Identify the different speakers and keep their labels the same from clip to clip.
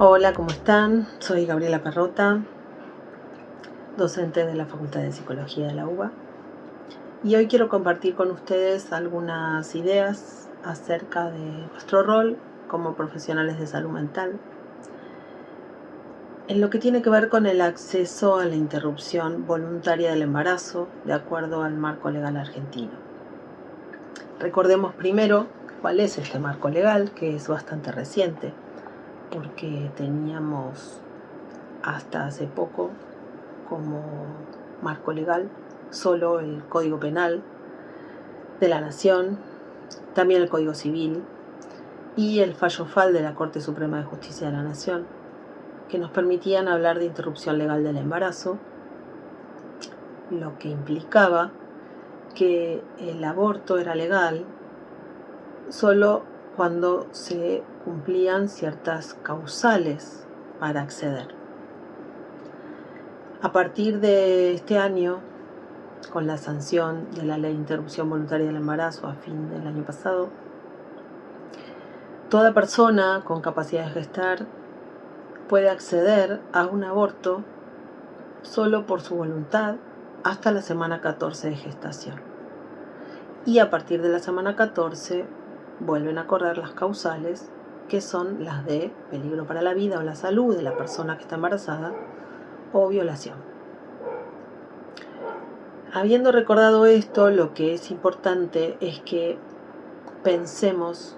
Speaker 1: Hola, ¿cómo están? Soy Gabriela Perrota, docente de la Facultad de Psicología de la UBA. Y hoy quiero compartir con ustedes algunas ideas acerca de nuestro rol como profesionales de salud mental en lo que tiene que ver con el acceso a la interrupción voluntaria del embarazo de acuerdo al marco legal argentino. Recordemos primero cuál es este marco legal, que es bastante reciente porque teníamos hasta hace poco como marco legal solo el Código Penal de la Nación, también el Código Civil y el fallo FAL de la Corte Suprema de Justicia de la Nación, que nos permitían hablar de interrupción legal del embarazo, lo que implicaba que el aborto era legal solo cuando se cumplían ciertas causales para acceder. A partir de este año, con la sanción de la ley de interrupción voluntaria del embarazo a fin del año pasado, toda persona con capacidad de gestar puede acceder a un aborto solo por su voluntad hasta la semana 14 de gestación. Y a partir de la semana 14 vuelven a correr las causales, que son las de peligro para la vida o la salud de la persona que está embarazada o violación. Habiendo recordado esto, lo que es importante es que pensemos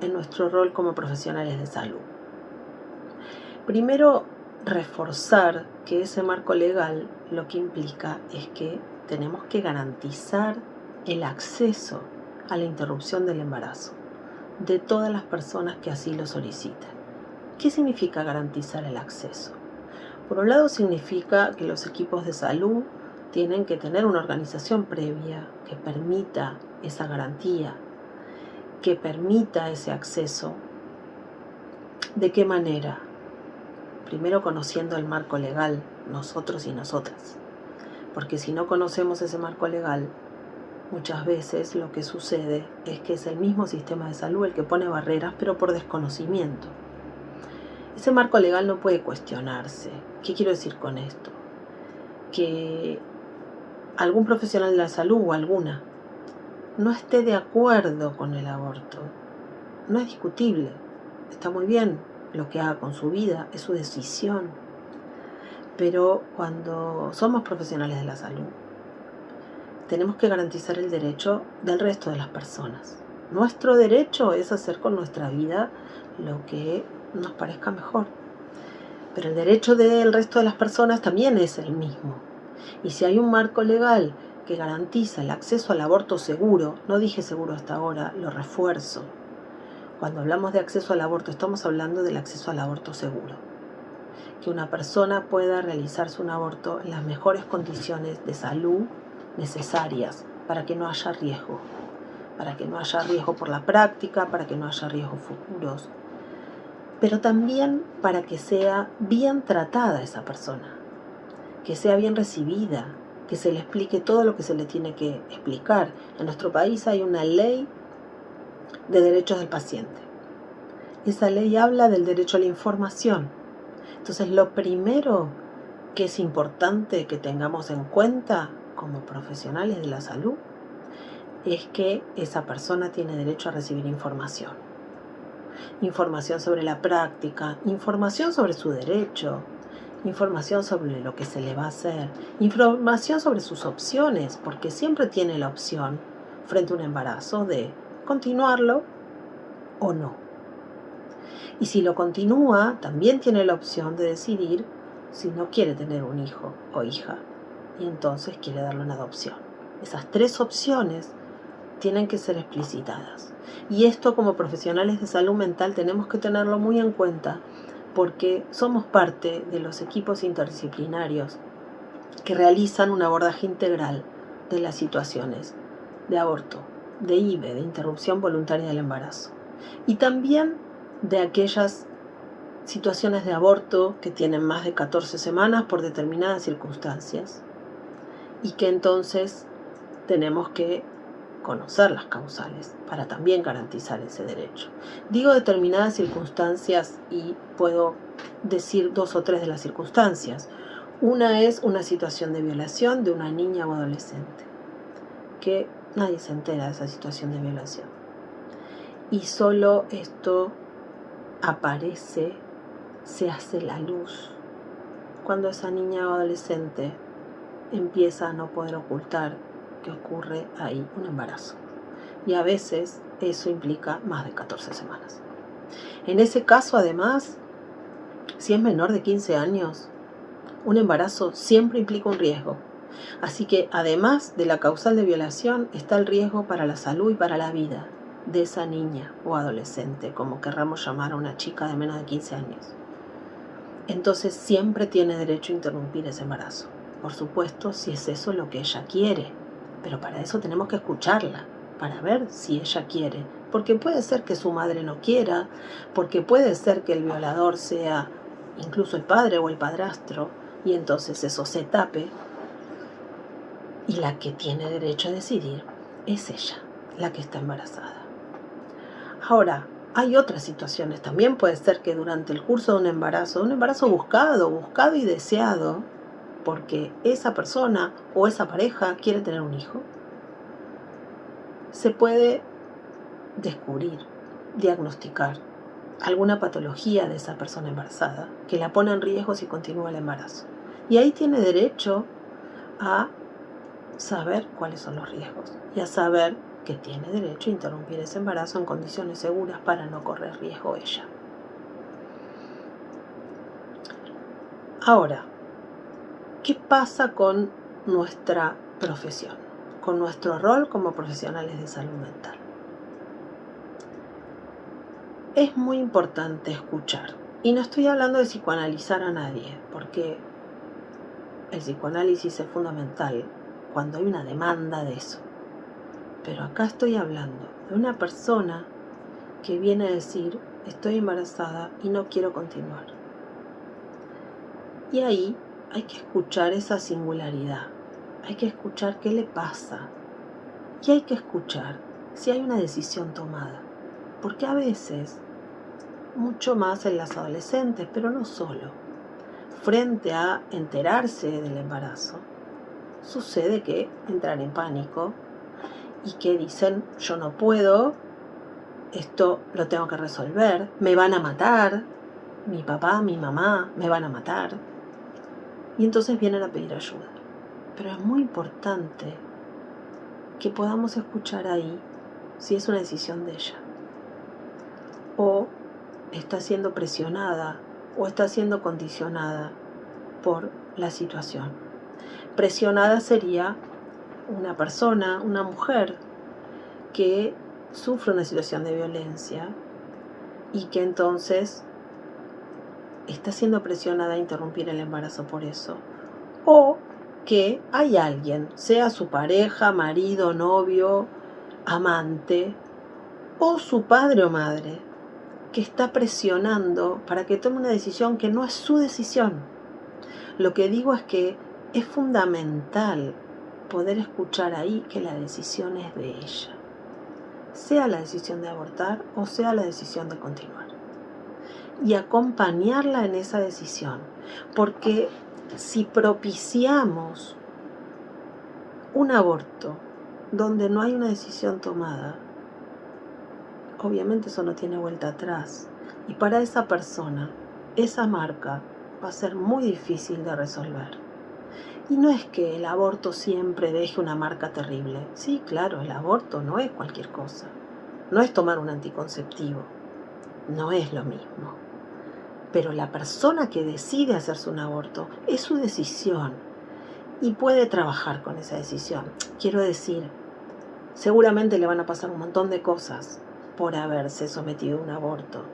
Speaker 1: en nuestro rol como profesionales de salud. Primero, reforzar que ese marco legal lo que implica es que tenemos que garantizar el acceso a la interrupción del embarazo de todas las personas que así lo solicitan. ¿Qué significa garantizar el acceso? Por un lado significa que los equipos de salud tienen que tener una organización previa que permita esa garantía, que permita ese acceso. ¿De qué manera? Primero conociendo el marco legal, nosotros y nosotras. Porque si no conocemos ese marco legal, Muchas veces lo que sucede es que es el mismo sistema de salud el que pone barreras, pero por desconocimiento. Ese marco legal no puede cuestionarse. ¿Qué quiero decir con esto? Que algún profesional de la salud o alguna no esté de acuerdo con el aborto. No es discutible. Está muy bien lo que haga con su vida, es su decisión. Pero cuando somos profesionales de la salud, tenemos que garantizar el derecho del resto de las personas. Nuestro derecho es hacer con nuestra vida lo que nos parezca mejor. Pero el derecho del resto de las personas también es el mismo. Y si hay un marco legal que garantiza el acceso al aborto seguro, no dije seguro hasta ahora, lo refuerzo. Cuando hablamos de acceso al aborto, estamos hablando del acceso al aborto seguro. Que una persona pueda realizarse un aborto en las mejores condiciones de salud necesarias para que no haya riesgo, para que no haya riesgo por la práctica, para que no haya riesgos futuros, pero también para que sea bien tratada esa persona, que sea bien recibida, que se le explique todo lo que se le tiene que explicar. En nuestro país hay una ley de derechos del paciente. Esa ley habla del derecho a la información. Entonces lo primero que es importante que tengamos en cuenta como profesionales de la salud es que esa persona tiene derecho a recibir información. Información sobre la práctica, información sobre su derecho, información sobre lo que se le va a hacer, información sobre sus opciones, porque siempre tiene la opción frente a un embarazo de continuarlo o no. Y si lo continúa, también tiene la opción de decidir si no quiere tener un hijo o hija y entonces quiere darle una adopción. Esas tres opciones tienen que ser explicitadas. Y esto como profesionales de salud mental tenemos que tenerlo muy en cuenta porque somos parte de los equipos interdisciplinarios que realizan un abordaje integral de las situaciones de aborto, de IVE, de interrupción voluntaria del embarazo. Y también de aquellas situaciones de aborto que tienen más de 14 semanas por determinadas circunstancias y que entonces tenemos que conocer las causales para también garantizar ese derecho. Digo determinadas circunstancias y puedo decir dos o tres de las circunstancias. Una es una situación de violación de una niña o adolescente, que nadie se entera de esa situación de violación. Y solo esto aparece, se hace la luz, cuando esa niña o adolescente empieza a no poder ocultar que ocurre ahí un embarazo. Y a veces eso implica más de 14 semanas. En ese caso, además, si es menor de 15 años, un embarazo siempre implica un riesgo. Así que además de la causal de violación está el riesgo para la salud y para la vida de esa niña o adolescente, como querramos llamar a una chica de menos de 15 años. Entonces siempre tiene derecho a interrumpir ese embarazo. Por supuesto, si es eso lo que ella quiere. Pero para eso tenemos que escucharla, para ver si ella quiere. Porque puede ser que su madre no quiera, porque puede ser que el violador sea incluso el padre o el padrastro, y entonces eso se tape. Y la que tiene derecho a decidir es ella, la que está embarazada. Ahora, hay otras situaciones. También puede ser que durante el curso de un embarazo, un embarazo buscado, buscado y deseado, porque esa persona o esa pareja quiere tener un hijo, se puede descubrir, diagnosticar alguna patología de esa persona embarazada que la pone en riesgo si continúa el embarazo. Y ahí tiene derecho a saber cuáles son los riesgos y a saber que tiene derecho a interrumpir ese embarazo en condiciones seguras para no correr riesgo ella. Ahora, ¿qué pasa con nuestra profesión? Con nuestro rol como profesionales de salud mental. Es muy importante escuchar. Y no estoy hablando de psicoanalizar a nadie, porque el psicoanálisis es fundamental cuando hay una demanda de eso. Pero acá estoy hablando de una persona que viene a decir, estoy embarazada y no quiero continuar. Y ahí hay que escuchar esa singularidad, hay que escuchar qué le pasa y hay que escuchar si hay una decisión tomada. Porque a veces, mucho más en las adolescentes, pero no solo, frente a enterarse del embarazo, sucede que entran en pánico y que dicen, yo no puedo, esto lo tengo que resolver, me van a matar, mi papá, mi mamá, me van a matar. Y entonces vienen a pedir ayuda. Pero es muy importante que podamos escuchar ahí si es una decisión de ella. O está siendo presionada o está siendo condicionada por la situación. Presionada sería una persona, una mujer que sufre una situación de violencia y que entonces está siendo presionada a interrumpir el embarazo por eso. O que hay alguien, sea su pareja, marido, novio, amante, o su padre o madre, que está presionando para que tome una decisión que no es su decisión. Lo que digo es que es fundamental poder escuchar ahí que la decisión es de ella, sea la decisión de abortar o sea la decisión de continuar. Y acompañarla en esa decisión, porque si propiciamos un aborto donde no hay una decisión tomada, obviamente eso no tiene vuelta atrás. Y para esa persona, esa marca va a ser muy difícil de resolver. Y no es que el aborto siempre deje una marca terrible. Sí, claro, el aborto no es cualquier cosa. No es tomar un anticonceptivo. No es lo mismo. Pero la persona que decide hacerse un aborto es su decisión y puede trabajar con esa decisión. Quiero decir, seguramente le van a pasar un montón de cosas por haberse sometido a un aborto,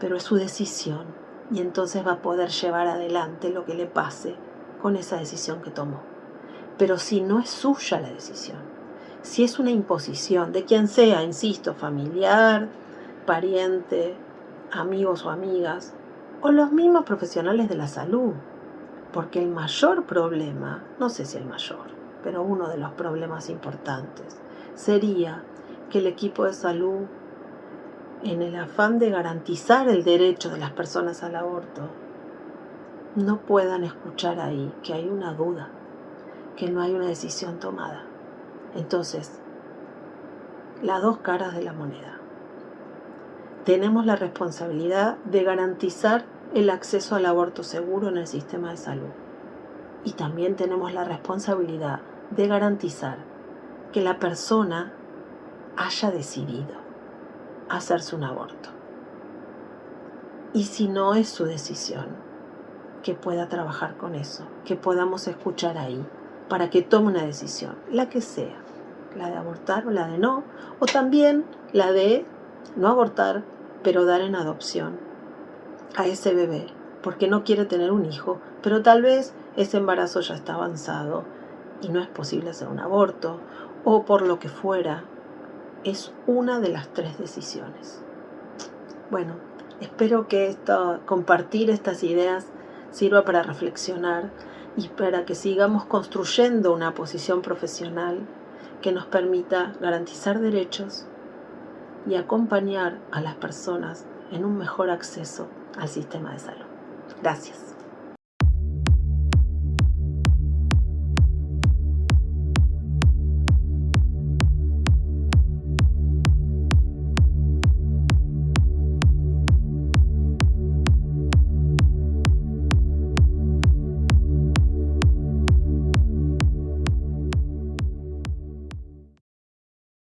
Speaker 1: pero es su decisión y entonces va a poder llevar adelante lo que le pase con esa decisión que tomó. Pero si no es suya la decisión, si es una imposición de quien sea, insisto, familiar, pariente, amigos o amigas, o los mismos profesionales de la salud, porque el mayor problema, no sé si el mayor, pero uno de los problemas importantes sería que el equipo de salud, en el afán de garantizar el derecho de las personas al aborto, no puedan escuchar ahí que hay una duda, que no hay una decisión tomada. Entonces, las dos caras de la moneda. Tenemos la responsabilidad de garantizar el acceso al aborto seguro en el sistema de salud. Y también tenemos la responsabilidad de garantizar que la persona haya decidido hacerse un aborto. Y si no es su decisión, que pueda trabajar con eso, que podamos escuchar ahí, para que tome una decisión, la que sea, la de abortar o la de no, o también la de no abortar, pero dar en adopción a ese bebé, porque no quiere tener un hijo, pero tal vez ese embarazo ya está avanzado y no es posible hacer un aborto, o por lo que fuera, es una de las tres decisiones. Bueno, espero que esto, compartir estas ideas sirva para reflexionar y para que sigamos construyendo una posición profesional que nos permita garantizar derechos y acompañar a las personas en un mejor acceso al sistema de salud. Gracias.